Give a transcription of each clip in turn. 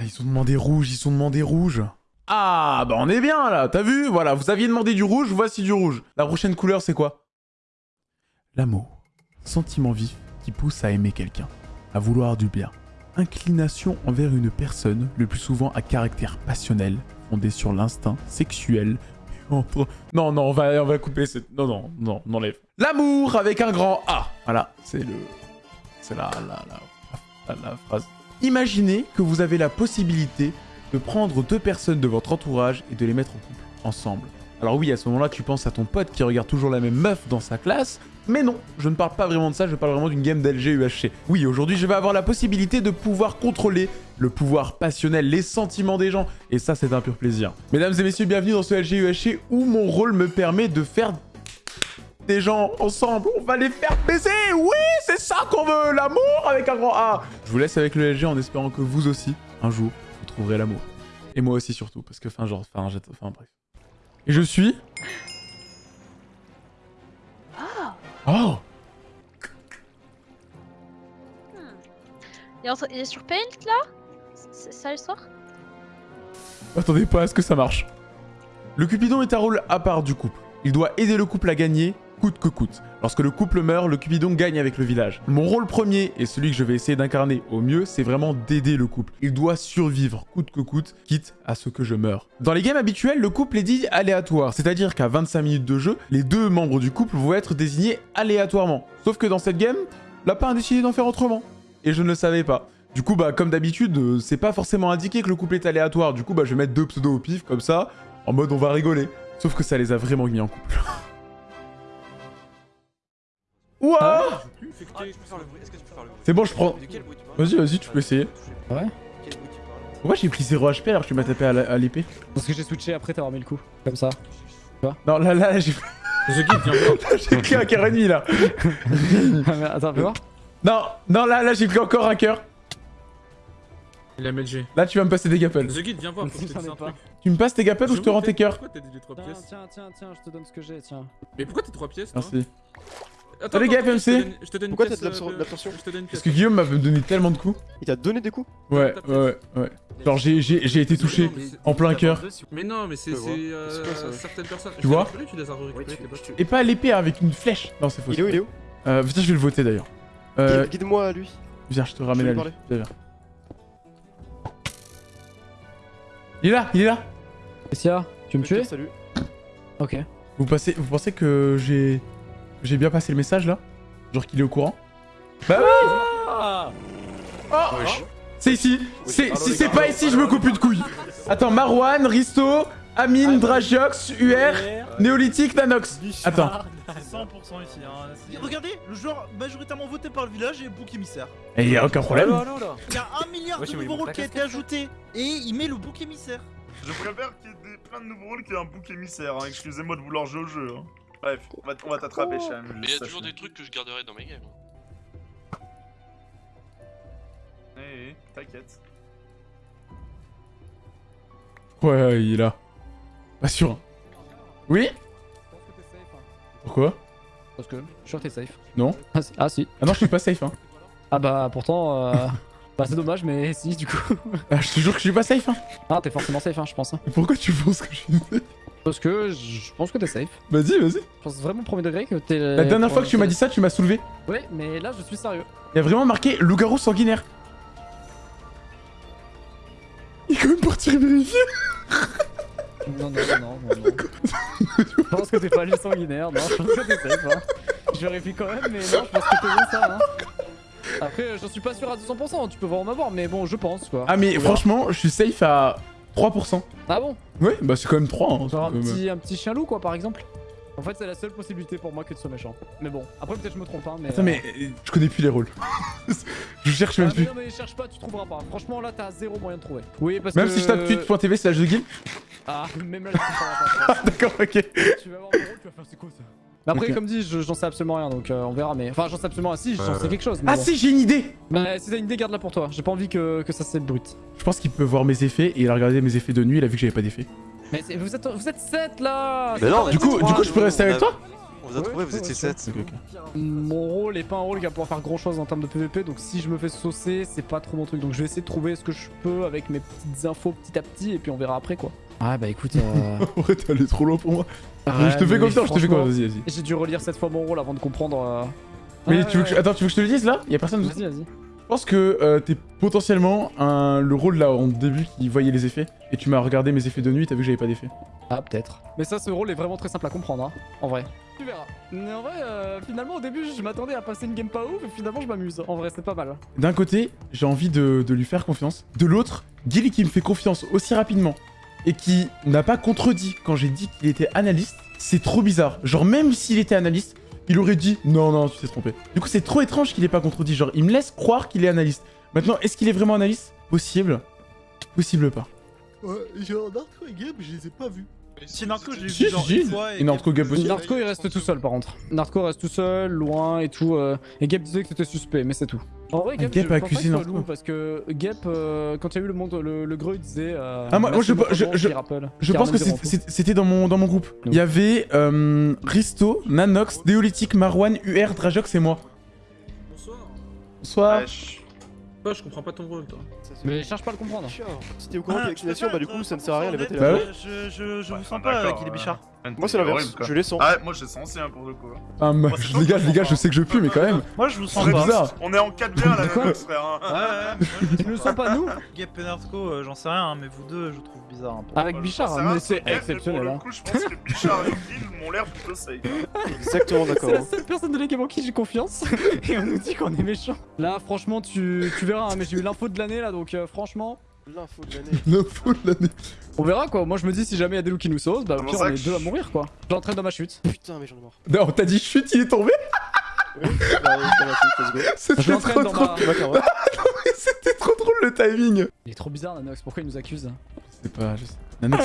Ah, ils ont demandé rouge, ils ont demandé rouge. Ah, bah on est bien là, t'as vu? Voilà, vous aviez demandé du rouge, voici du rouge. La prochaine couleur, c'est quoi? L'amour. Sentiment vif qui pousse à aimer quelqu'un, à vouloir du bien. Inclination envers une personne, le plus souvent à caractère passionnel, fondé sur l'instinct sexuel. Non, non, on va, on va couper cette... Non, non, non, on enlève. L'amour avec un grand A. Voilà, c'est le... C'est la, la, la, la, la phrase. Imaginez que vous avez la possibilité de prendre deux personnes de votre entourage et de les mettre en couple, ensemble. Alors oui, à ce moment-là, tu penses à ton pote qui regarde toujours la même meuf dans sa classe, mais non, je ne parle pas vraiment de ça, je parle vraiment d'une game d'LG UHC. Oui, aujourd'hui, je vais avoir la possibilité de pouvoir contrôler le pouvoir passionnel, les sentiments des gens, et ça, c'est un pur plaisir. Mesdames et messieurs, bienvenue dans ce LG UHC où mon rôle me permet de faire des gens ensemble. On va les faire baiser Oui, c'est ça qu'on veut L'amour avec un grand A Je vous laisse avec le LG en espérant que vous aussi, un jour, vous trouverez l'amour. Et moi aussi surtout, parce que, enfin, genre, enfin, enfin, bref. Et je suis... Oh il, est il est sur Paint là? C'est ça l'histoire Attendez pas à ce que ça marche. Le Cupidon est un rôle à part du couple. Il doit aider le couple à gagner coûte que coûte. Lorsque le couple meurt, le Cupidon gagne avec le village. Mon rôle premier, et celui que je vais essayer d'incarner au mieux, c'est vraiment d'aider le couple. Il doit survivre coûte que coûte, quitte à ce que je meure. Dans les games habituels, le couple est dit aléatoire, c'est-à-dire qu'à 25 minutes de jeu, les deux membres du couple vont être désignés aléatoirement. Sauf que dans cette game, Lapin a décidé d'en faire autrement. Et je ne le savais pas. Du coup, bah, comme d'habitude, euh, c'est pas forcément indiqué que le couple est aléatoire. Du coup, bah, je vais mettre deux pseudos au pif, comme ça, en mode on va rigoler. Sauf que ça les a vraiment mis en couple. Ouah C'est bon, je prends. Vas-y, vas-y, tu peux essayer. Ouais Pourquoi j'ai pris 0 HP alors que tu m'as tapé à l'épée Parce que j'ai switché après t'avoir mis le coup. Comme ça. Tu vois Non, là, là, j'ai. The Guide, viens voir. j'ai pris un cœur ennemi là. Ah, attends, fais voir. Non, non, là, là, j'ai pris encore un cœur. Il a MLG. Là, tu vas me passer des gappels. The Guide, viens voir. Faut que je te dise un truc. Tu me passes tes gappels ou je te rends tes cœurs Pourquoi t'as dit les 3 pièces Tiens, tiens, tiens, je te donne ce que j'ai, tiens. Mais pourquoi t'as 3 pièces toi Merci. Attends, Salut, attends, gars, je te FMC. donne- Je te donne une Pourquoi t'as de l'absorption Je Parce que Guillaume m'avait donné tellement de coups. Il t'a donné des coups Ouais, ouais, ouais, ouais. Genre, j'ai j'ai- j'ai été touché Non, mais c'est- en plein cœur. Mais non, mais c'est Je euh, C'est quoi, ça certaines personnes. Tu vois les. Et pas à l'épée avec une flèche. Non, c'est faux. Il est où Il est où Euh, putain, je vais le voter d'ailleurs. Euh, Guide- Guide-moi à lui. viens, je te ramène vais à lui. Viens, viens. Il est là, il est là. Qu'est-ce qu'il y a Tu veux me tuer? Salut. Ok. Vous, passez, vous pensez que j'ai j'ai bien passé le message là Genre qu'il est au courant Bah oui Oh C'est ici C'est- Si c'est pas ici, je me coupe une couille Attends, Marwan, Risto, Amine, Dragiox, UR, Néolithique, Nanox Attends, C'est 100% ici. Hein. Regardez, le joueur majoritairement voté par le village est bouc émissaire. et y a aucun problème Il y a un milliard de nouveaux il rôles qui a été ajouté. Et il met le bouc émissaire. Je préfère qu'il y ait des- plein de nouveaux rôles qu'il y ait un bouc émissaire. Hein. Excusez-moi de vouloir jouer au jeu. Hein. Bref, on va, on va t'attraper, Cham. Mais il y a toujours des trucs que je garderai dans mes games. Eh, eh, t'inquiète. Ouais, il est là? Pas sûr. hein. Oui? Pourquoi? Parce que je suis sûr que t'es safe. Non. Ah si. Ah, si. Ah non, je suis pas safe hein. Ah bah pourtant, euh... bah c'est dommage, mais si du coup. Ah, je te jure que je suis pas safe hein. Ah t'es forcément safe, hein, je pense. hein. Pourquoi tu penses que je suis safe? Parce que je pense que t'es safe. Vas-y, vas-y. Je pense vraiment premier degré que t'es. La dernière fois que tu m'as dit ça, tu m'as soulevé. Ouais, mais là je suis sérieux. Il y a vraiment marqué loup-garou sanguinaire. Il est quand même parti vérifier. Non, non, non, non, non. non. je pense que t'es pas lui sanguinaire, non, je pense que t'es safe. Hein. Je vérifie quand même, mais non, je pense que t'es bien ça. Hein. Après, j'en suis pas sûr à 200%, tu peux vraiment m'avoir, mais bon, je pense quoi. Ah mais franchement, je suis safe à 3%. Ah bon? Ouais, bah c'est quand même 3. Hein, Genre un c'est même- petit, un petit chien loup quoi, par exemple En fait, c'est la seule possibilité pour moi que de sois méchant. Mais bon, après, peut-être je me trompe, hein, mais. Attends euh, mais euh, je connais plus les rôles. je cherche Ah, même mais plus. non, mais cherche pas, tu trouveras pas. Franchement, là, t'as zéro moyen de trouver. Oui, parce Même que. si je tape tweet.tv slash de guild. Ah, même là, je pas. Ah d'accord, ok. tu vas voir mon rôle, tu vas faire c'est quoi ça? Mais après, comme dit, je- j'en sais absolument rien, donc euh, on verra. Mais enfin, j'en sais absolument rien. Si, j'en sais quelque chose. Mais Ah bon. si, j'ai une idée Bah, si t'as une idée, garde-la pour toi. J'ai pas envie que, que ça se brut. Je pense qu'il peut voir mes effets et il a regardé mes effets de nuit, il a vu que j'avais pas d'effet. Mais vous êtes, vous êtes 7 là Mais non, Du coup, du coup, je peux rester avec toi On vous a trouvé, vous étiez 7. Ok, ok. Mon rôle est pas un rôle qui va pouvoir faire grand chose en termes de PVP, donc si je me fais saucer, c'est pas trop mon truc. Donc je vais essayer de trouver ce que je peux avec mes petites infos petit à petit, et puis on verra après quoi. Ah bah écoute, euh... Ouais, t'es allé trop loin pour moi. je te fais confiance, je te fais franchement, confiance, vas-y, vas-y. J'ai dû relire cette fois mon rôle avant de comprendre. euh, Mais ouais, tu veux que je... Attends, tu veux que je te le dise là? Y'a personne. Je Vas-y, vas-y. pense que euh, t'es potentiellement un... le rôle là en début qui voyait les effets. Et tu m'as regardé mes effets de nuit, t'as vu que j'avais pas d'effet. Ah, peut-être. Mais ça, ce rôle est vraiment très simple à comprendre, hein, en vrai. Tu verras. Mais en vrai, euh, finalement, au début, je m'attendais à passer une game pas ouf, et finalement, je m'amuse. En vrai, c'est pas mal. D'un côté, j'ai envie de, de lui faire confiance. De l'autre, Gilly qui me fait confiance aussi rapidement et qui n'a pas contredit quand j'ai dit qu'il était analyste, c'est trop bizarre. Genre, même s'il était analyste, il aurait dit non, non, tu t'es trompé. Du coup, c'est trop étrange qu'il ait pas contredit. Genre, il me laisse croire qu'il est analyste. Maintenant, est-ce qu'il est vraiment analyste? Possible. Possible pas. Ouais, genre Narco et Gab, je les ai pas vus. Si Narco, j'ai vu Si, genre si, une si. fois Et Narco Gab aussi. Narco, il reste tout seul, par contre. Narco reste tout seul, loin et tout. euh, Et Gap disait que c'était suspect, mais c'est tout. En vrai, Gap, Gap je a pense pas soit loup, parce que Gap, euh, quand il y a eu le monde, le, le greu, il disait. euh, Ah, moi- moi, je- je- je-. Je pense que c'était dans mon, dans mon groupe. Il y avait euh, Risto, Nanox, Déolytique, Marwan, UR, Drajox et moi. Bonsoir. Bonsoir. Wesh. Toi, je comprends pas ton rôle, toi. Mais cherche pas à le comprendre. Si t'es au courant Ah, vaccination, bah du coup ça ne sert à rien de les voter Bah là. ouais. Je, je, je Ouais, vous sens pas, Guy euh, Bichard. Moi c'est l'inverse, je les sens. Ah, moi j'ai senti hein, pour le coup. hein. Ah, moi, je- les gars, les gars, je sais que je pue, mais quand même. Moi, je vous sens pas. bizarre. On est en 4v1 là, Quoi même, frère. hein. Ouais, ouais. Tu le sens pas, nous Gap et Narco, euh, j'en sais rien, mais vous deux, je trouve bizarre un peu. Avec je Bichard, mais c'est exceptionnel. Pour le coup, je pense que Bichard et m'ont l'air plutôt safe. Exactement d'accord. C'est la seule personne de l'équipe en qui j'ai confiance et on nous dit qu'on est méchant. Là, franchement, tu, tu verras, mais j'ai eu l'info de l'année là, donc euh, franchement, L'info de l'année. Fou de l'année. on verra quoi. Moi, je me dis, si jamais il y a des loups qui nous saucent, bah au pire, on est deux à mourir quoi. J'entraîne dans ma chute. Putain, mais j'en ai marre. Non, t'as dit chute, il est tombé Oui. C'était trop, ma. Carrément. C'était trop drôle le timing. Il est trop bizarre, Nanox. Pourquoi il nous accuse Je sais pas, je sais. Nanox,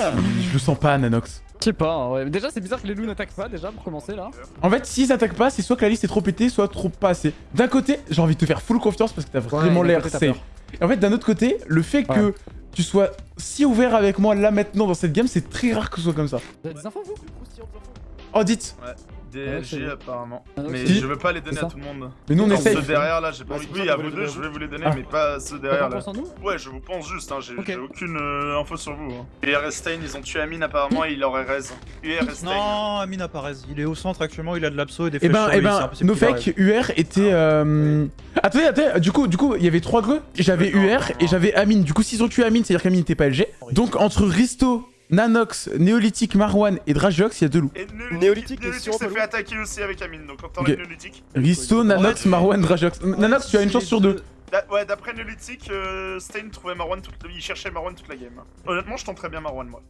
je le sens pas, Nanox. Je sais pas. hein, ouais. Déjà, c'est bizarre que les loups n'attaquent pas déjà pour commencer là. En fait, s'ils attaquent pas, c'est soit que la liste est trop pétée, soit trop pas assez. D'un côté, j'ai envie de te faire full confiance parce que t'as vraiment l'air safe. Et en fait, d'un autre côté, le fait que tu sois si ouvert avec moi là maintenant dans cette game, c'est très rare que ce soit comme ça. Vous avez des infos vous? Oh, dites. Ouais, DLG bon. apparemment. Ah, Mais je veux pas les donner à tout le monde. Mais nous on essaye. Ceux derrière là, j'ai pas Ouais, envie. Oui, à vous deux, je vais vous les donner, Ah. mais pas ceux derrière là. Ouais, je vous pense juste, hein, j'ai aucune euh, info sur vous. Hein. UR Stein, ils ont tué Amine apparemment et il leur est raise. UR Stein. Non, Amine apparaît. Il est au centre actuellement, il a de l'abso et des Eh flèches ben, sur eh ben, Nofek, UR était. Euh... Attendez, attendez, du coup, du coup, il y avait trois greux. J'avais UR et j'avais Amine. Du coup, s'ils ont tué Amine, c'est-à-dire qu'Amine n'était pas LG. Donc, entre Risto, Nanox, Néolithique, Marwan et Drajox, il y a deux loups. Et Néolithique, Néolithique, Néolithique s'est fait attaquer aussi avec Amine, donc quand Ok. t'enlèves Néolithique. Risto, Nanox, Ouais. Marwan, Drajox. Nanox, tu as une chance sur deux. Da- ouais, d'après Néolithique, euh, Stein trouvait Marwan toute il cherchait Marwan toute la game. Honnêtement, je tenterais bien Marwan moi.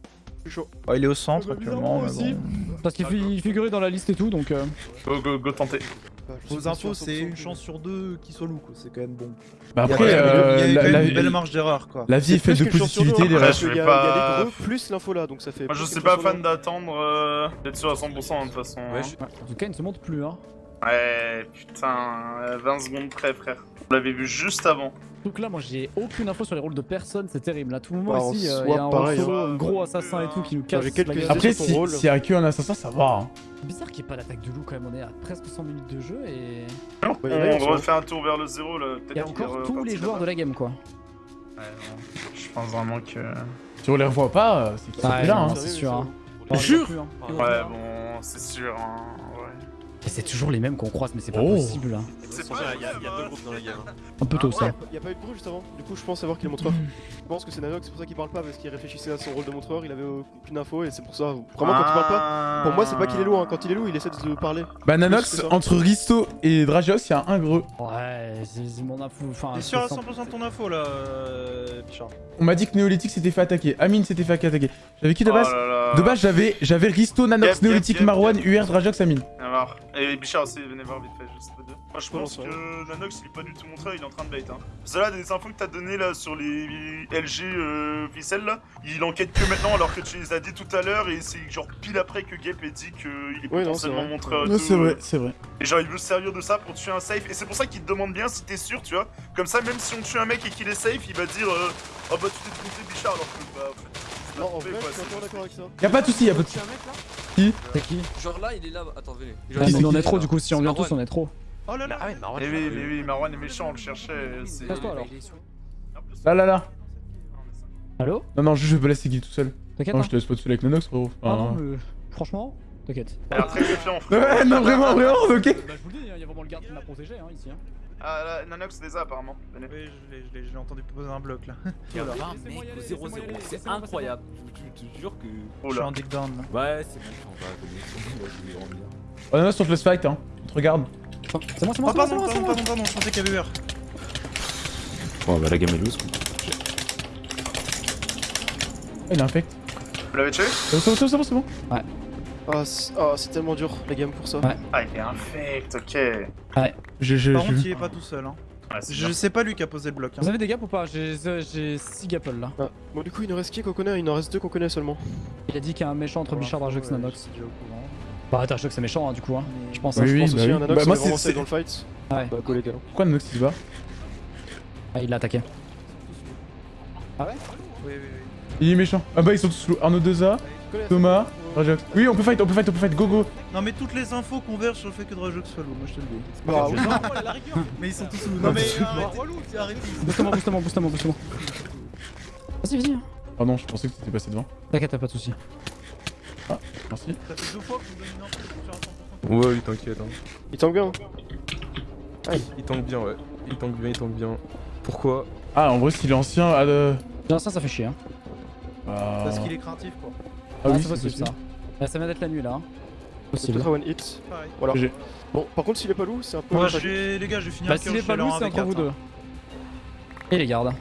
Je suis chaud. Ouais, il est au centre Ah bah, actuellement. bon. Parce qu'il fi- il figurait dans la liste et tout, donc. euh, Go, go, go tenter. Pas infos, c'est 100%. une chance sur deux qui soit loup, quoi. C'est quand même bon. Bah Il y a après, euh, il y a la, même la- une belle marge d'erreur, quoi. la vie est faite de positivité, les hein, qu'il Il y a les gros plus l'info là, donc ça fait. Moi, je suis pas fan deux. d'attendre euh, d'être sûr à 100% de toute façon. Ouais, hein. je- ouais, En tout cas, il ne se montre plus, hein. Ouais, putain, euh, 20 secondes près, frère. Vous l'avez vu juste avant. Donc là, moi, j'ai aucune info sur les rôles de personne, c'est terrible. À tout moment Bah, ici, euh, il y a un pareil, rôle solo, hein. un gros assassin et tout qui nous casse. quelques. Après, si- rôle. s'il y a que un assassin, ça va. hein. C'est bizarre qu'il n'y ait pas d'attaque de loup quand même. On est à presque 100 minutes de jeu et. On ils sont- refait un tour vers le zéro là. Il y a encore tous les joueurs de la game, quoi. Ouais, non. Je pense vraiment que. Si on les revoit pas, euh, c'est qu'ils sont Ouais, plus là. hein. c'est sûr. hein. Jure Plus, hein. Ouais, bon, c'est sûr. Hein. C'est toujours les mêmes qu'on croise, mais c'est pas Oh. possible. hein. Pas il y a- deux groupes dans la game, hein. Un peu tôt, ça. Il y a pas eu de bruit juste avant. Du coup, je pense savoir qui est le montreur. Je pense que c'est Nanox, c'est pour ça qu'il parle pas parce qu'il réfléchissait à son rôle de montreur. Il avait aucune info et c'est pour ça. Vraiment, quand il parle pas. Pour moi, c'est pas qu'il est loup. Hein. Quand il est loup, il essaie de parler. Bah, Nanox, entre Risto et Dragios, il y a un greux. Ouais, c'est mon info. Enfin, T'es sûr à c'est 100% de ton info là, euh, Bichard On m'a dit que Néolithique s'était fait attaquer. Amine s'était fait attaquer. J'avais qui de Oh base? là là. De base, j'avais j'avais Risto, Nanox, Néolithique, Marwan. UR, Drajox, Amine. Voir. Et Bichard aussi, venez voir vite fait, juste les deux. Moi, je pense non, que Nanox, il est pas du tout montré, il est en train de bait. Hein. Parce que là, des infos que t'as données là sur les LG euh, ficelles là, il enquête que maintenant alors que tu les as dit tout à l'heure et c'est genre pile après que Gap ait dit qu'il est Ouais, non, potentiellement Ouais, tout, c'est vrai, euh. c'est vrai. Et genre, il veut se servir de ça pour tuer un safe. Et c'est pour ça qu'il te demande bien si t'es sûr, tu vois. Comme ça, même si on tue un mec et qu'il est safe, il va dire euh, Oh bah tu t'es trompé, Bichard, alors que bah. en fait, Non, en vrai, je suis d'accord avec ça. Y'a pas de soucis, y'a pas de mec là C'est qui Genre là, il est là. Attends, venez. Ah, on est trop du coup, si on vient tous on est trop. Oh là là Ah ouais, Marwan. Mais oui, mais oui, Marwan est méchant, on le cherchait. c'est- Casse-toi alors. Là, là, là. Allo Non, non, juste je peux laisser kill tout seul. T'inquiète Non, hein je te laisse pas tout seul avec Nanox, frérot. Ah non, Enfin, mais franchement, t'inquiète. Elle a l'air très confiant, frère. Ouais, non, vraiment, vraiment, ok. Bah je vous le dis, il y a vraiment le garde qui m'a protégé hein, ici. Hein. Ah, là, Nanox les a apparemment. Venez. Oui, je l'ai- je l'ai je l'ai entendu poser un bloc là. Il y a. 20 Laissez-moi mecs y au aller, 0-0. laissez-moi y aller, C'est incroyable. Je te jure que. Oh Je suis là. en dig down là. Ouais, c'est bon, on va je vais dormir. Oh, Nanox, on te laisse fight, hein. On te regarde. C'est moi, c'est moi, Oh c'est moi, c'est pardon, moi, c'est pardon, pardon, pardon, je pensais qu'il y avait heure. Bon, bah la gamme est loose. quoi. Il a infect. Vous l'avez tué? C'est bon, c'est bon, c'est bon, c'est Ah, c'est ah, tellement dur la game pour ça. Ouais. Ah, il est infect, ok. Ouais, J'ai j'ai- Par contre, vu. il est pas tout seul. Hein. c'est Je bien. sais pas lui qui a posé le bloc. Vous Hein. avez des gaps ou pas? J'ai 6 gapples là. Ah, Bon, du coup, il nous reste qui qu'on connaît? Il en reste deux qu'on connaît seulement. Il a dit qu'il y a un méchant entre Bichard, Drajox, Ouais, Nanox. je. Bah Drajox c'est méchant hein, du coup hein. Je pense. Oui, hein. je oui, pense bah aussi oui. Nanox, Bah, il moi, c'est- dans le fight. Ouais. Bah. Pourquoi Nanox il se bat? Ah il l'a attaqué. Oui, oui, oui. Il est méchant. Ah bah, ils sont tous. Arnaud 2A, Thomas, Oui, on peut fight, on peut fight, on peut fight. Go, go. Non mais toutes les infos convergent sur le fait que Drajox soit lourd, moi je te le dis. Bah. Non, à la rigueur. Mais ils sont tous lourds. Non mais arrêtez, arrêtez. Booste-moi, booste-moi, booste-moi, booste-moi. Vas-y, vas-y. hein. Pardon, je pensais que t'étais passé devant. T'inquiète, t'as pas de soucis. Merci. Ça fait deux fois que vous me donnez une info pour faire un 100%. Ouais, il t'inquiète. Hein. Il tank bien. Il tank bien, ouais. Il tank bien, il tank bien. Pourquoi? Ah, en vrai, s'il est ancien. Ah, de... Bien ça, ça fait chier hein. Ah, Parce qu'il est craintif quoi. ah oui, c'est possible ça. Ah, ça vient d'être la nuit là. hein. C'est Possible. peut-être one hit. Pareil. Voilà. Bon, par contre, s'il est pas loup, c'est un peu. Moi, vais, les gars, je vais finir Bah s'il est pas lourd, c'est 1v4, entre vous hein. deux. Et les gardes.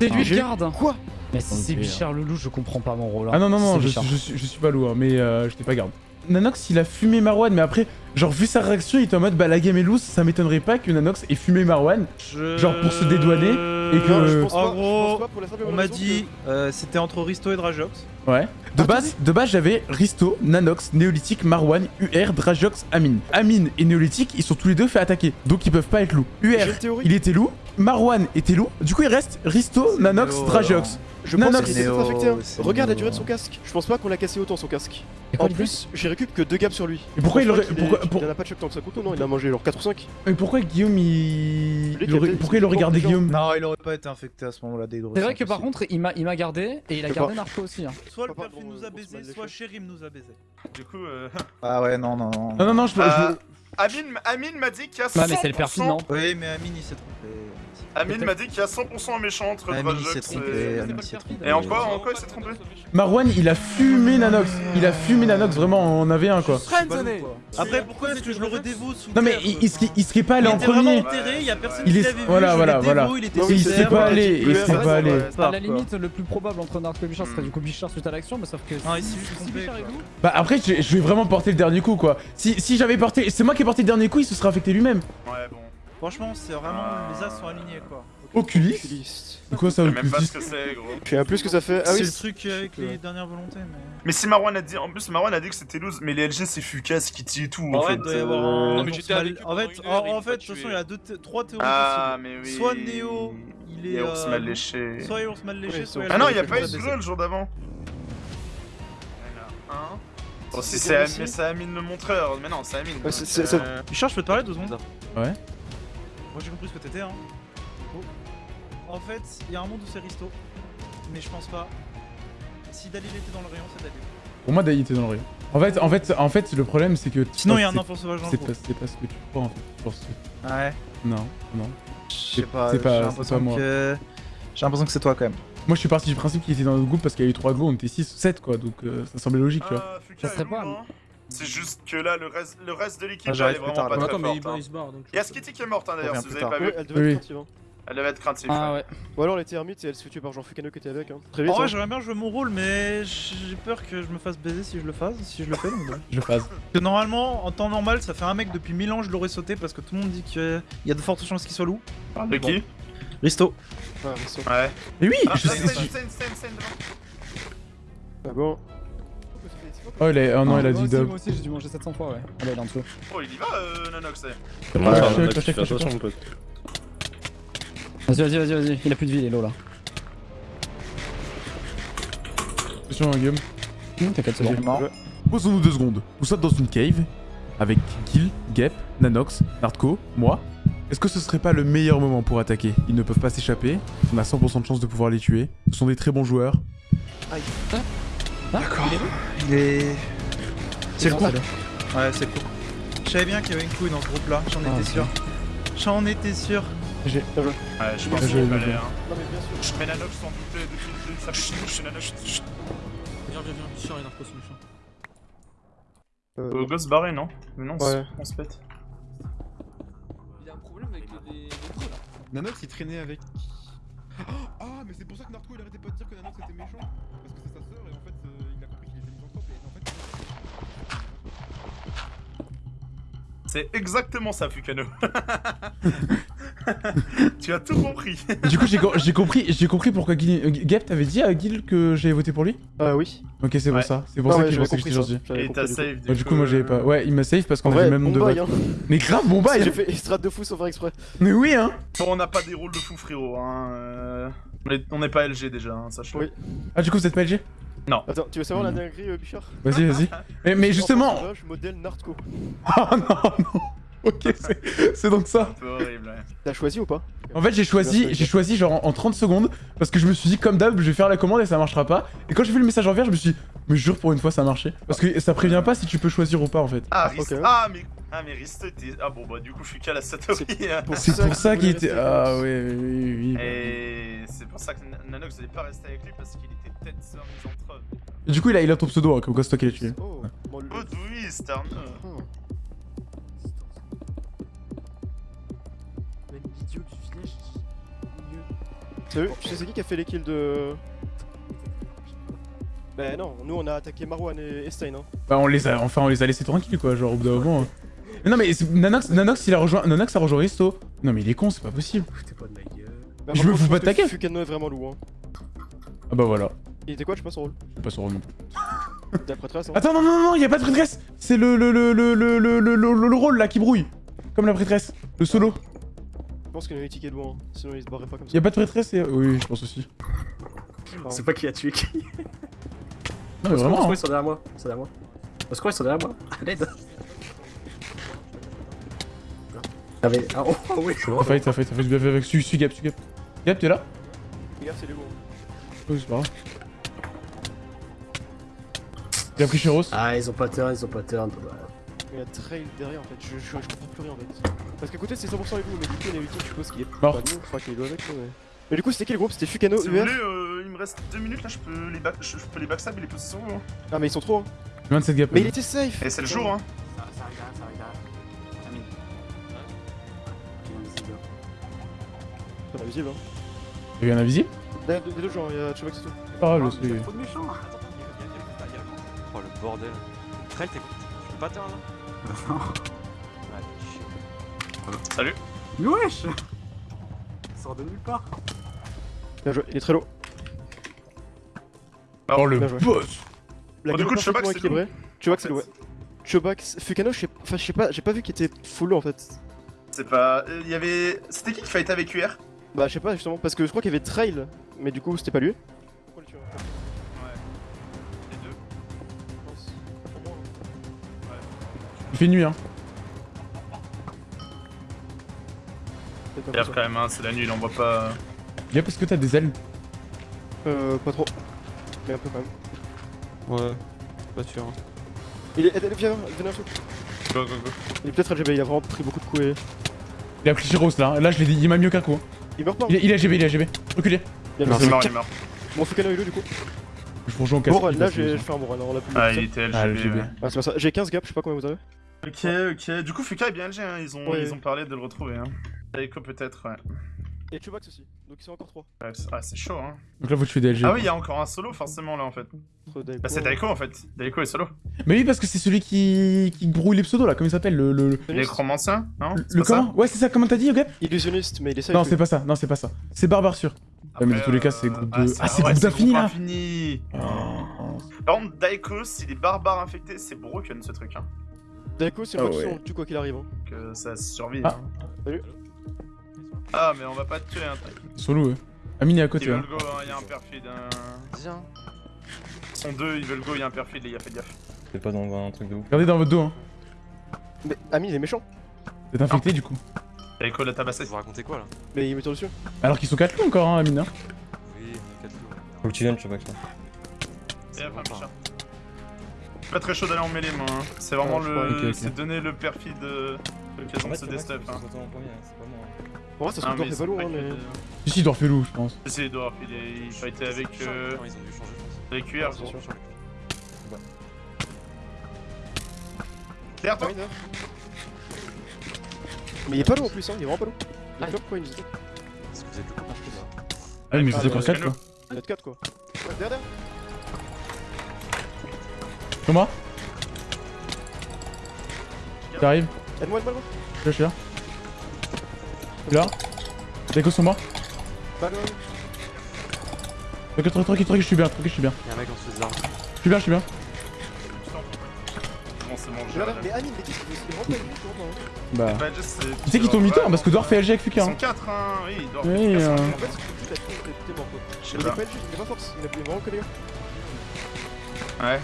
C'est lui le garde Quoi Mais si c'est Bichard le loup, je comprends pas mon rôle. hein. Ah non, non, non, je, suis, pas lourd, mais euh, je t'ai pas garde. Nanox, il a fumé Marwan, mais après, genre, vu sa réaction, il était en mode bah la game est loose, ça m'étonnerait pas que Nanox ait fumé Marwan. Je- Genre pour se dédouaner et que- Non, je pense En pas, je gros, pense pas pour la simple et On m'a dit euh, c'était entre Risto et Drajox. Ouais. De base, de base j'avais Risto, Nanox, Néolithique, Marwan, UR, Drajox, Amine. Amine et Néolithique, ils sont tous les deux fait attaquer, donc ils peuvent pas être loups. que- UR, il était loup, Marwan était loup, du coup il reste Risto, Nanox, Drajox. Je pense Nanox. qu'il est peut-être Néo, infecté. hein. c'est Regarde la durée de son casque. Je pense pas qu'on l'a cassé autant son casque. En plus, j'ai récup que 2 gaps sur lui. Et pourquoi il pense aurait. Pourquoi, pour- Il en a pas de choc tant que ça couteau, non, il a mangé genre 4 ou 5. mais pourquoi Guillaume il. Il aurait- Pourquoi il aurait il gardé. Guillaume Non, il aurait pas été infecté à ce moment-là des gros. C'est vrai que par contre, il m'a il m'a gardé et il a gardé. Narco aussi. hein. Soit le perfil nous a baisé, soit Chérim nous a baisé. Du coup, euh... Ah ouais, non, non, non. Non, non, non, je. euh, Amine, Amine m'a dit qu'il y a 100%... Ouais, mais c'est le perfil, non Oui, mais Amine il s'est trompé. Amine m'a dit qu'il y a 100% un méchant entre trompé. et... Amine, il s'est trompé. Et en quoi, en quoi il s'est trompé? Marwan, il a fumé Nanox. Il a fumé Nanox, vraiment, on avait un quoi. Après, pourquoi est-ce que je l'aurais dévo sous Non, mais il, serait, il serait pas allé Il en premier. enterré, il y a personne Il qui est- voilà, voilà, voilà. Il serait pas allé, il serait pas allé. À la limite, le plus probable entre Narco et Bichard serait du coup Bichard suite à l'action, mais sauf que Non, il s'est juste Bah après, je, vais vraiment porter le dernier coup quoi. Si, si j'avais porté. C'est moi qui ai porté le dernier coup, il se serait affecté lui-même. Ouais, bon. Franchement, c'est vraiment. Ah. Les as sont alignés quoi. Oculis Oculiste. C'est quoi ça, Je sais même pas ce que c'est, gros. Je sais peu ce que ça fait. Ah c'est oui, le truc avec les dernières volontés, mais. Mais si Marwan a dit... En plus, Marwan a dit que c'était loose, mais les LG, c'est Fucas, Kitty et tout, en En fait. fait, un. Non, mais j'étais ours avec mal- eux En fait, heure, en, fait, de toute façon, il y a deux trois théories Ah, possibles. mais oui. Soit Néo, il est. Et ours euh, mal léché. Soit il est ours mal léché, soit Ah non, il y a pas eu de le jour d'avant. Si C'est c'est c'est Amine le montreur. Mais non, c'est Amine. Ouais, c'est- c'est- Euh, je peux te parler deux secondes? Ouais. Moi j'ai compris ce que t'étais hein. En fait, il y a un monde où c'est Risto. Mais je pense pas. Si Dalil était dans le rayon, c'est Dalil. Pour moi, Dai était dans le rayon. En fait, en fait, en fait, le problème c'est que. Sinon, il y a un enfant sauvage dans le C'est pas, c'est pas ce que tu crois en fait. Je pense que- Ouais. Non, non. Je C'est- sais pas, c'est j'ai pas- l'impression c'est pas moi. que. J'ai l'impression que c'est toi quand même. Moi, je suis parti du principe qu'il était dans notre groupe parce qu'il y a eu 3 go, on était 6 ou 7 quoi, donc euh, ça semblait logique, tu vois. Ah, Fuka Ça serait pas- hein. C'est juste que là, le reste, le reste de l'équipe, Ah, elle j'arrive est vraiment tard, pas très forte. hein. il se barre donc. Il y a Skitty qui est morte hein, d'ailleurs, si vous avez tard. pas vu. elle devait Oui. être craintive, hein. Elle devait être craintive. Ah ouais. Ou alors elle était ermite et elle se tuer par Jean-Fukano qui était avec. Hein. Très vite. En vrai, hein. j'aimerais bien jouer mon rôle, mais j'ai peur que je me fasse baiser si je le fasse, si je le fais. Je phase. Parce que normalement, en temps normal, ça fait un mec depuis 1000 ans, je l'aurais sauté parce que tout le monde dit qu'il y a de fortes chances qu'il soit loup. Parle de qui Risto. Ah, Risto. Ouais. Mais oui, Ah, je sais. Ah bon. Oh, il a, oh non, il a dit dub. Moi aussi, j'ai dû manger 700 fois, ouais. Ah il est en dessous. Oh, il y va, euh, Nanox. eh. Ouais, fais attention, mon pote. Vas-y, vas-y, vas-y, vas-y. Il a plus de vie, Elo là. Attention, Guillaume. Hum, T'inquiète, c'est bon. Mort. Posons-nous deux secondes. Nous sommes dans une cave avec Gil, Gep, Nanox, Nardco, moi. Est-ce que ce serait pas le meilleur moment pour attaquer? Ils ne peuvent pas s'échapper. On a 100% de chance de pouvoir les tuer. Ce sont des très bons joueurs. D'accord. Il est. C'est le coup. Ouais, c'est le coup. Je savais bien qu'il y avait une couille dans ce groupe là, j'en Ah, étais sûr. J'en étais sûr. J'ai... Ouais, je pense qu'il je- hein. Non mais bien sûr. Nanox s'en doutait depuis le début, ça fait toujours chez Nanox. Viens, viens, viens, Bichard et Narcos, c'est méchant. Euh, Ghost barré, non? Mais non, Ouais. on se pète. Il y a un problème avec les, les trous là. Nanox il traînait avec. Ah, mais c'est pour ça que Narco il arrêtait pas de dire que Nanox était méchant. Parce que c'est sa sœur et en fait C'est exactement ça, Fukano. tu as tout compris. Du coup, j'ai, co- j'ai compris, j'ai compris pourquoi Gil... euh, Gep t'avait dit à Gil que j'avais voté pour lui Ah oui. Ok, c'est Ouais. pour ça. C'est pour Non, ça ouais, que compris j'étais ça. gentil. J'avais Et compris, t'as du coup. save. Ouais, du coup, moi j'avais pas. Ouais, il m'a save parce qu'on vrai, avait même bon de bail, hein. Mais grave, bon bail J'ai fait extra de fou sans faire exprès. Mais oui, hein Bon, on n'a pas des rôles de fou, frérot. Hein. euh, on est- On n'est pas LG déjà, hein, sache-le. Oui. Ah, du coup, vous êtes pas LG Attends, tu veux savoir la dinguerie, euh, Bichard? Vas-y, vas-y. Mais, mais justement... Je modèle Nardco. Oh non, non Ok, c'est, c'est donc ça. Horrible, ouais. T'as choisi ou pas? En fait, j'ai choisi, j'ai choisi genre en, en 30 secondes parce que je me suis dit, comme d'hab, je vais faire la commande et ça marchera pas. Et quand j'ai vu le message en vert, je me suis dit, mais jure pour une fois, ça a marché. Parce que ça prévient pas si tu peux choisir ou pas en fait. Ah, Rist... ok. ah, mais... ah, mais Rist était. Ah, bon, bah, du coup, Fuka la Satori. hein. C'est pour ça qu'il était. rester Ah ouais, oui, oui, oui. Et c'est pour ça que Nanox n'est pas resté avec lui parce qu'il était peut-être sœur misanthrope. Du coup, il a, il a ton pseudo, hein, comme quoi c'est toi qui l'as tué. Oh, bon, le- Oh, oui. Salut, tu sais c'est qui qui a fait les kills de... Bah non, nous on a attaqué Marwan et Estein hein. Bah, on les a, enfin, on les a laissés tranquilles quoi, genre au bout d'un moment. hein. Mais non, mais Nanox, Nanox, il a rejoint, Nanox a rejoint Risto. Non, mais il est con, c'est pas possible. Bah, Je me fous pas de ta gueule. Fukano est vraiment lourd hein. Ah bah voilà. Il était quoi, je sais pas son rôle Je sais pas son rôle non plus. T'es prêtresse hein Attends, non, non, non, y a pas de prêtresse C'est le, le, le, le, le, le, le, le- le rôle là qui brouille. Comme la prêtresse. Le solo. Je pense qu'il a une ticket de loin, hein. sinon il se barrait pas comme ça. Y a pas de prêtresse et... Oui, je pense aussi. C'est pas qui a tué qui. Non, mais vraiment. hein. ils sont derrière moi. Ils sont derrière moi. Au secours, ils sont derrière moi. À l'aide. Ah, mais. Ah, oh, oh, oui, c'est bon. T'as failli, t'as failli, t'as failli bien fait avec. Suis, suis Gap, suis Gap. Gap, t'es là gars, c'est les lourds. Oui, c'est pas grave. A pris. Ah, ils ont pas turn, ils ont pas turn. Bah, Il y a trail derrière en fait, je, je, je comprends plus rien en fait. Parce qu'à côté c'est 100% avec vous, mais du coup il est ultime, je suppose qu'il est Mort. pas nous, enfin qu'il est loin avec nous, mais. Mais du coup c'était qui le groupe? C'était Fukano, Si vous UR voulez, euh, il me reste 2 minutes là, je peux les, back... je je peux les backstab et les vous. hein. Ah mais ils sont trop hein. 27 Gap. Mais il était safe Et c'est le jour, hein. C'est pas visible hein. Y'a eu un invisible des deux gens, il y a Chubak c'est tout. Ah, Oh, y a trop de méchants. Oh le bordel. Trell, t'es tu peux pas turn là Ouais, chier. Salut. Mais wesh Il sort de nulle part. Bien joué, il est très lourd. Oh le Bien joué. boss La Bon, du coup, parfaitement c'est équilibrée. Chubak c'est lourd, ouais. Chubak, Fukano, je sais enfin je sais pas, j'ai pas vu qu'il était full lourd en fait. C'est pas. Il y avait. C'était qui qui fight avec UR Bah je sais pas justement, parce que je crois qu'il y avait Trail, mais du coup c'était pas lui. Pourquoi le tuer Ouais. Les deux. Je pense. Pour moi, hein. Il fait nuit, hein. Quand même, hein, c'est la nuit, il en voit pas. Gap, est-ce que t'as des ailes. Euh, pas trop. Mais un peu quand même. Ouais, pas sûr. hein. Il est. Viens, venez un truc. Go, go, go. Il est peut-être LGB, il a vraiment pris beaucoup de coups et. Il a pris Cheros là. Là, je l'ai dit, il m'a mieux qu'un coup. hein. Il meurt pas. Il est, il est AGB, il est AGB. Reculez. Il est mort, il est mort. Bon, Fukano est où du coup Je vous rejoins au casque. Bon, là j'ai fait un bon run, on l'a plus. Ah, il était LGB. Ah, LGB. ouais. Ah, c'est pas ça. J'ai 15 gaps, je sais pas combien vous avez. Ok, ok. Du coup, Fuka est bien LG, hein. ils, ont, Ouais. ils ont parlé de le retrouver. Hein. Daiko peut-être, ouais. Et Chubax aussi, donc ils sont encore 3. Ouais, c'est- Ah, c'est chaud, hein. Donc là, faut tuer des LG. Ah oui, il y a encore un solo forcément là en fait. Bah, c'est Daiko en fait. Daiko est solo. Mais oui, parce que c'est celui qui... qui brouille les pseudos là. Comment il s'appelle Le. le... Non Le, ça comment Ouais, c'est ça, comment t'as dit, Gap Illusionniste, mais il est safe. Non, c'est pas ça, non, c'est pas ça. C'est Barbare sûr. Ouais, mais dans Après, tous les cas, euh, c'est groupe ah, de. Ah, c'est ouais, groupe d'infini là infini. Oh. Par contre, Daiko, s'il est barbare infecté, c'est broken ce truc. Hein. Daiko, c'est Ah le tue quoi qu'il arrive. Hein. Que ça survit. Ah. hein. Salut. Ah, mais on va pas te tuer, hein. Solo, ouais. Amine est à Ils côté, hein. veulent go, hein, il y a un perfide. Hein. Viens. Ils sont deux, ils veulent go, il y a un perfide, les gars, faites gaffe. T'es pas dans un truc de ouf. Regardez dans votre dos, hein. Mais Amine il est méchant. Êtes infecté du coup. Daiko l'a tabassé. Vous racontez quoi là Mais il me tire dessus. Alors qu'ils sont 4 loups encore, hein, Amine. hein. Oui, 4 loups. Faut que tu viennes, je sais pas que ça. Et après, Micha. Je suis pas très chaud d'aller en mêlée, moi. hein. C'est vraiment Ouais, je le. C'est donner le perfide euh, l'occasion de se qui Hein. En moi ça se Ah, trouve mais fait pas lourd hein, mais. Si, si, il doit refaire loup, je pense. Si, Edouard, il est. Il été avec. Euh... Non, ils ont dû changer, je pense. Avec QR, c'est sûr. Derrière toi hein. Mais il est pas lourd en plus hein, il est vraiment pas lourd. Il est top quoi il nous attaque. Est-ce que vous êtes le copain là Ah, mais vous Ah, êtes encore bah, 4 calme. quoi. Il a 4 quoi. Ouais, derrière, derrière. Moi J'arrive. Aide-moi, aide-moi, aide-moi. Là, je suis là. Là. Moi. Bah, ouais, ouais. Tranquille, tranquille, je suis bien, tranquille, je suis bien. Y'a un mec en dessous des arbres. Je suis bien, je suis bien. C'est bon, j'ai Mais mais qu'est-ce pas. Bah. Bah, Tu sais qu'ils t'ont mis tort parce que Dor fait LG avec Ils Fuka. sont Hein. 4, hein. Oui, il doit. Oui, il euh, En fait, ce que tu t'as trop, t'es t'es mort quoi. Je sais Il est pas. LG, il est pas force, il a vraiment que les gars. Ouais.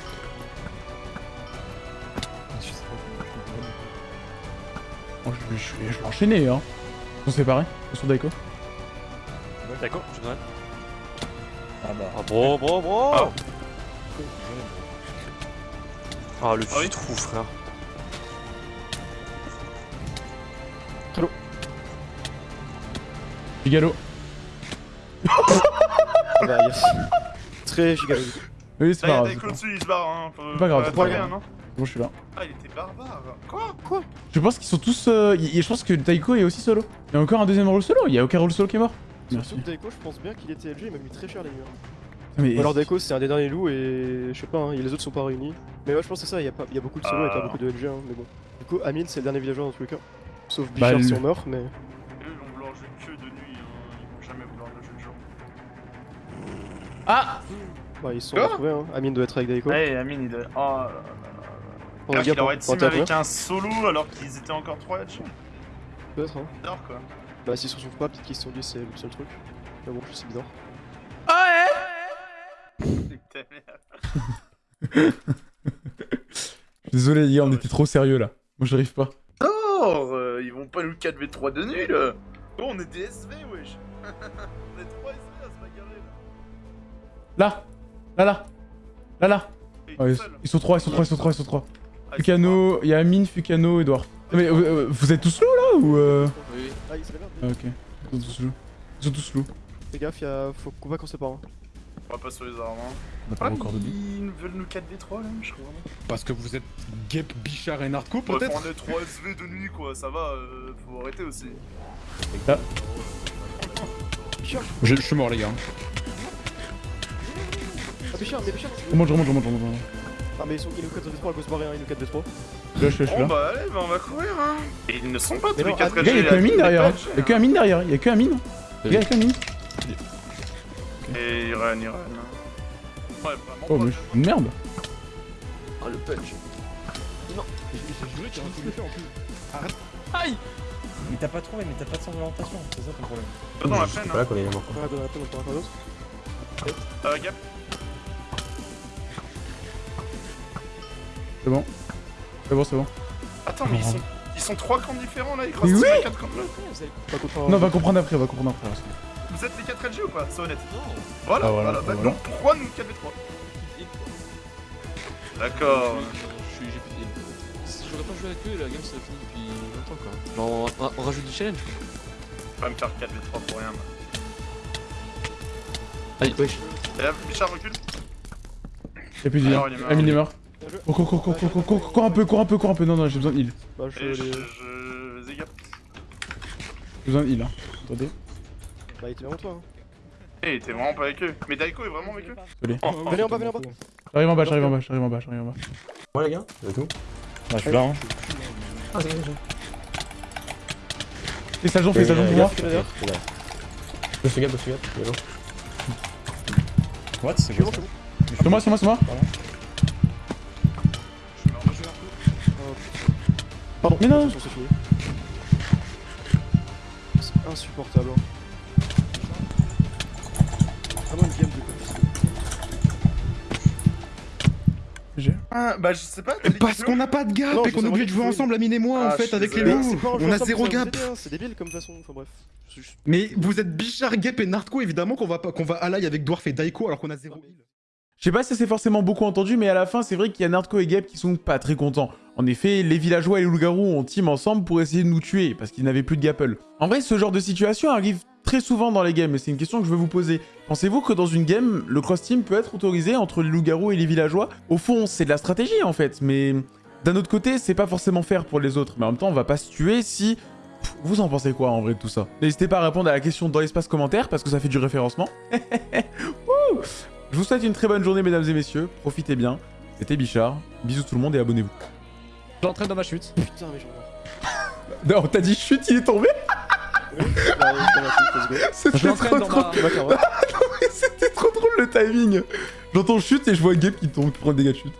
Je, je, je, je vais enchaîner, hein. Ils sont séparés. Ils sont Daiko. D'accord, je te donne. Ah bah. Ah, bro, bro, bro Ah. Ah, le Ah oui. petit trou, frère. Gigalo. Ah bah, yes. Très gigaleux. Oui, c'est pas grave. dessus, il se barre, hein. Pas grave, non Bon, je suis là. Ah, il était barbare. Quoi Je pense qu'ils sont tous. euh, y- y- je pense que Taiko est aussi solo. Il y a encore un deuxième rôle solo. Il y a aucun rôle solo qui est mort. Surtout que Daiko, je pense bien qu'il était LG, il m'a mis très cher les murs. Mais Ou alors Daiko, c'est un des derniers loups et je sais pas, hein, les autres sont pas réunis. Mais ouais, je pense que c'est ça, il y, a pas- il y a beaucoup de solo et pas beaucoup de LG, hein, mais bon. Du coup, Amine, c'est le dernier villageois dans tous les cas. Sauf Bah, Bichard si le- on meurt, mais. Eux, ils vont vouloir jouer que de nuit, hein. Ils vont jamais vouloir le jouer de jour. Ah Bah, ils se sont retrouvés, hein. Amine doit être avec Daiko. Ouais, Amine, il est. Oh là là là. Oh, qu'il aurait team avec un solo alors qu'ils étaient encore 3 là-dessus. Peut-être, hein. Bizarre quoi. Bah, s'ils se retrouvent pas, peut-être qu'ils se sont dit c'est le seul truc. Mais bon, c'est bizarre. Ah Ta mère. Désolé, les gars, on était trop sérieux là. Moi, j'arrive pas. Oh, euh, ils vont pas nous 4v3 de nul Oh, on est des SV, wesh On est 3 SV à se bagarrer là Là Là, là Là, là Ouais, tout ils, ils sont trois, ils sont trois, ils sont trois, ils sont trois. Ah, ils sont Fukano, il y a Amine, Fukano, Edouard. Mais euh, euh, vous êtes tous loups là ou euh... Oui. Ah, il se merde. Ah, ok. Ils sont tous loups. Ils sont tous loups. Fais gaffe, y'a... faut qu'on va qu'on sépare. Hein. On va pas sur les armes. Hein. On a pas Ah, encore de billes. ils veulent nous 4v3 là, je crois. Parce que vous êtes Gep, Bichard et Narco Bref, peut-être on est 3 SV de nuit quoi, ça va, euh, faut arrêter aussi. Là. Bichard je, je suis mort les gars. Ah, Bichard, mais Bichard remonte, je remonte, je remonte, je remonte. Ah, mais ils sont... il nous 4v3, à cause barrer, hein, il nous 4v3. Là, je suis là, je suis Bon là. bah allez, bah on va courir hein. Et ils ne sont pas tous les non, 4 ah, Les gars, y'a que Amine derrière. hein. Y'a que Amine derrière. Y'a que Amine. Les gars, y'a que Amine. Et Iran, Iran. Ouais, vraiment Oh, pas, mais je suis une merde. Ah, le punch. J'ai juré qu'il y a un coup d'effet en plus. Aïe Mais t'as pas trouvé, mais t'as pas de sens d'orientation, c'est ça ton problème. Pas dans la plaine, hein. quand il est mort. On va donner un peu, on en prend un autre. Euh, Gap. C'est bon. C'est bon, c'est bon. Attends, mais ils sont, ils sont 3 camps différents là, ils tous oui les 4 camps Non, on va comprendre après, on va comprendre après. Vous êtes les 4 LG ou pas C'est honnête. Voilà, Ah, voilà, voilà, ah, bah, voilà. donc pourquoi nous 4v3 D'accord. Je suis- j'ai fait des- Si j'aurais pas joué avec eux, la game serait finie depuis longtemps quoi. Genre on, on- on rajoute du challenge quoi. Pas me faire 4v3 pour rien. moi. Allez, wesh. Et là, Bichard recule. Y'a plus de vie. Hein. il est mort. Amine est mort. Cours, cours, cours, cours, cours, cours, cours, cours un peu, cours un peu, cours un peu. Non, non, j'ai besoin de heal. Bah, je les... J'ai besoin de heal. Hein. Attendez. Bah, il était vraiment toi. Hein. Eh, t'es vraiment pas avec eux. Mais Daiko est vraiment avec eux Désolé. Oh, venez en bas, venez en bas. J'arrive en bas, j'arrive en bas, j'arrive en bas, j'arrive en bas. Ouais les gars, c'est tout. Ah, je suis là, hein. Fais ça, fais ça, pour moi. Je fais gaffe, je fais gaffe. What C'est C'est bon, c'est bon. C'est moi, c'est moi, c'est moi. Pardon, Mais non. c'est fini. C'est insupportable. hein. Vraiment une game de J'ai. Ah, bah je sais pas. Parce qu'on n'a pas de gap Non, et qu'on est obligé de jouer ensemble, Amine et moi, Ah, en je fait, avec les loups. On a zéro gap. hein, C'est débile comme façon, enfin bref. Juste- Mais vous êtes Bichard, Gap et Nardco, évidemment qu'on va, pas- qu'on va ally avec Dwarf et Daiko alors qu'on a zéro heal. Je sais pas si c'est forcément beaucoup entendu, mais à la fin, c'est vrai qu'il y a Nardco et Gap qui sont pas très contents. En effet, les villageois et les loups-garous ont team ensemble pour essayer de nous tuer, parce qu'ils n'avaient plus de Gapple. En vrai, ce genre de situation arrive très souvent dans les games, et c'est une question que je veux vous poser. Pensez-vous que dans une game, le cross-team peut être autorisé entre les loups-garous et les villageois? Au fond, c'est de la stratégie en fait, mais d'un autre côté, c'est pas forcément fair pour les autres. Mais en même temps, on va pas se tuer si... Vous en pensez quoi en vrai de tout ça? N'hésitez pas à répondre à la question dans l'espace commentaire, parce que ça fait du référencement. Je vous souhaite une très bonne journée, mesdames et messieurs. Profitez bien. C'était Bichard. Bisous tout le monde et abonnez-vous. J'entraîne dans ma chute. Putain, mais j'en Non, t'as dit chute, il est tombé. C'était trop ma- carotte. C'était trop drôle le timing J'entends chute et je vois Gabe qui tombe, qui prend le dégât de chute.